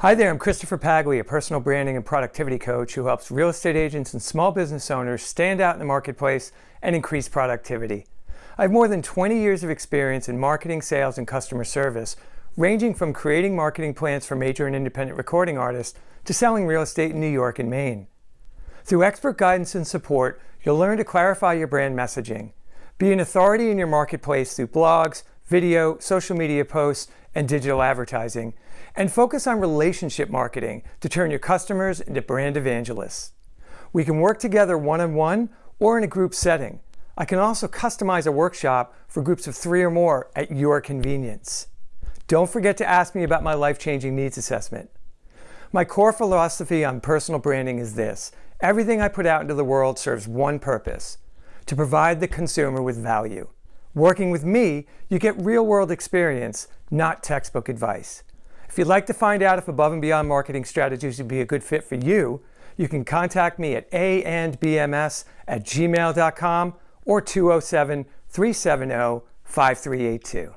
Hi there, I'm Christopher Pagli, a personal branding and productivity coach who helps real estate agents and small business owners stand out in the marketplace and increase productivity. I have more than 20 years of experience in marketing, sales, and customer service, ranging from creating marketing plans for major and independent recording artists to selling real estate in New York and Maine. Through expert guidance and support, you'll learn to clarify your brand messaging, be an authority in your marketplace through blogs, video, social media posts, and digital advertising, and focus on relationship marketing to turn your customers into brand evangelists. We can work together one-on-one -on -one or in a group setting. I can also customize a workshop for groups of three or more at your convenience. Don't forget to ask me about my life-changing needs assessment. My core philosophy on personal branding is this. Everything I put out into the world serves one purpose, to provide the consumer with value. Working with me, you get real-world experience, not textbook advice. If you'd like to find out if Above and Beyond marketing strategies would be a good fit for you, you can contact me at aandbms at gmail.com or 207 370 5382.